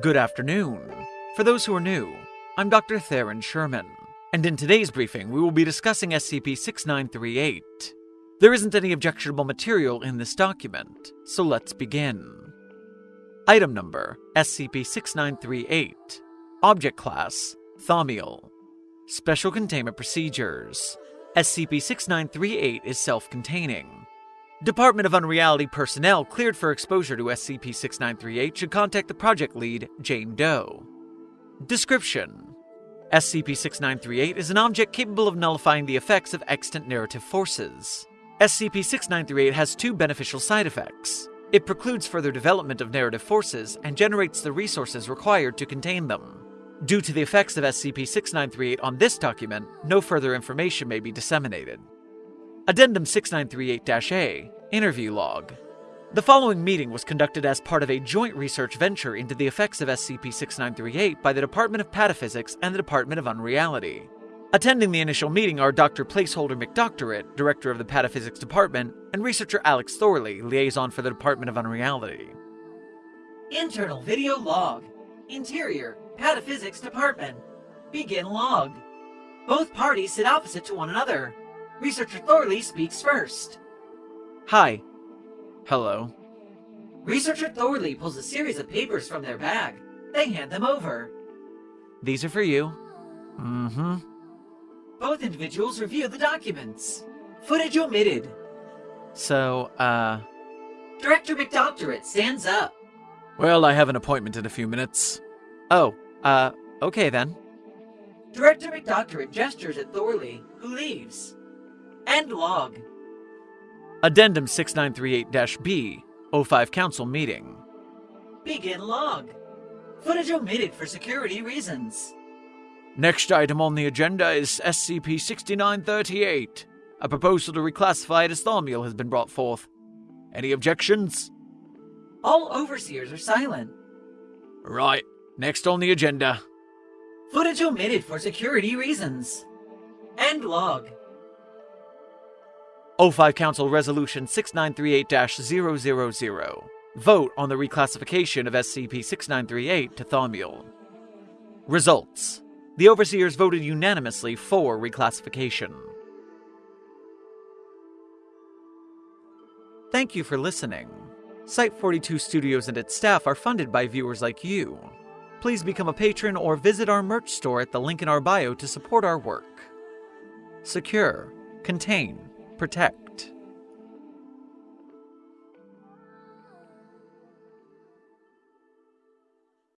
Good afternoon. For those who are new, I'm Dr. Theron Sherman, and in today's briefing we will be discussing SCP 6938. There isn't any objectionable material in this document, so let's begin. Item number SCP 6938. Object Class Thaumiel. Special Containment Procedures SCP 6938 is self containing. Department of Unreality personnel cleared for exposure to SCP 6938 should contact the project lead, Jane Doe. Description SCP 6938 is an object capable of nullifying the effects of extant narrative forces. SCP 6938 has two beneficial side effects. It precludes further development of narrative forces and generates the resources required to contain them. Due to the effects of SCP 6938 on this document, no further information may be disseminated. Addendum 6938 A Interview Log. The following meeting was conducted as part of a joint research venture into the effects of SCP 6938 by the Department of Pataphysics and the Department of Unreality. Attending the initial meeting are Dr. Placeholder McDoctorate, Director of the Pataphysics Department, and researcher Alex Thorley, Liaison for the Department of Unreality. Internal video log. Interior, Pataphysics Department. Begin log. Both parties sit opposite to one another. Researcher Thorley speaks first. Hi. Hello. Researcher Thorley pulls a series of papers from their bag. They hand them over. These are for you. Mm hmm. Both individuals review the documents. Footage omitted. So, uh. Director McDoctorate stands up. Well, I have an appointment in a few minutes. Oh, uh, okay then. Director McDoctorate gestures at Thorley, who leaves. End log. Addendum 6938 B, O5 Council Meeting. Begin log. Footage omitted for security reasons. Next item on the agenda is SCP 6938. A proposal to reclassify it as Thaumiel has been brought forth. Any objections? All overseers are silent. Right, next on the agenda. Footage omitted for security reasons. End log. O5 Council Resolution 6938 000. Vote on the reclassification of SCP 6938 to Thaumiel. Results The Overseers voted unanimously for reclassification. Thank you for listening. Site 42 Studios and its staff are funded by viewers like you. Please become a patron or visit our merch store at the link in our bio to support our work. Secure, contain, protect.